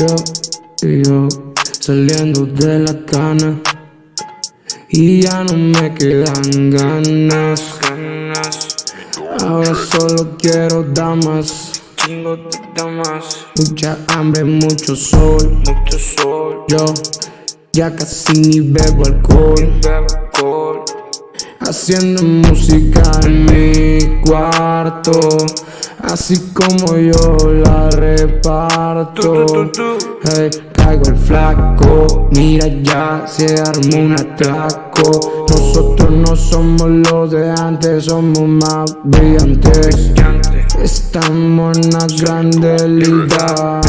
Yo y yo saliendo de la cana y ya no me quedan ganas. Ahora solo quiero damas, Chingo de damas, mucha hambre, mucho sol. mucho sol, Yo ya casi ni bebo alcohol, bebo alcohol. haciendo música en mi cuarto, así como yo la reparto. Hey, caigo el flaco, mira ya se armó un atraco. Nosotros no somos los de antes, somos más brillantes. Estamos en ligas.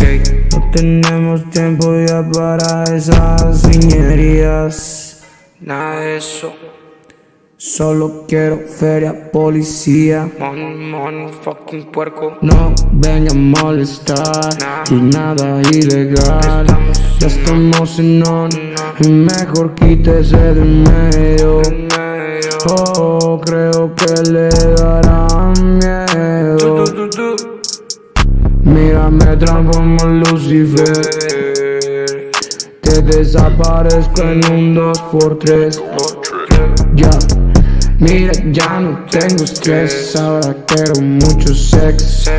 Ey, No tenemos tiempo ya para esas niñerías. Nada de eso. Solo quiero feria, policía. Money, money, fucking puerco. No venga a molestar y nada ilegal. Ya estamos en on y mejor quítese de medio. Oh, creo que le dará miedo. Tu, tu, tu. Mira, me transformo en Lucifer. Te desaparezco en un 2x3. otro. Ya, mira, ya no tengo estrés. Ahora quiero mucho sex.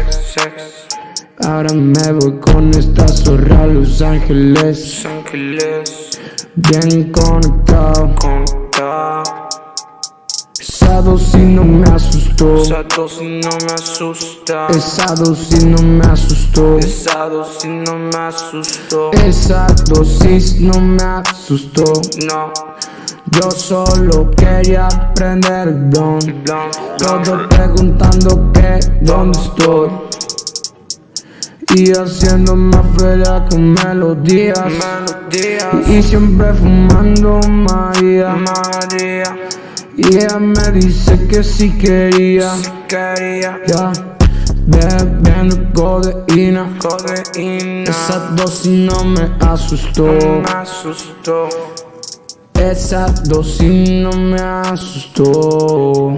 Ahora me voy con esta zorra a Los Ángeles. Bien conectado. Esa dosis no me asustó. Esa dosis no me asusta. Esa dosis no me asustó. Esa dosis no me asustó. Esa dosis no me asustó. No. Yo solo quería aprender el don. Blanc, Todo preguntando que dónde estoy. Y haciendo más feria con melodías. Y siempre fumando María. Y ella me dice que si quería. Ya, bebiendo codeína. Codeína. Esa dosis no me asustó. Esa dosis no me asustó.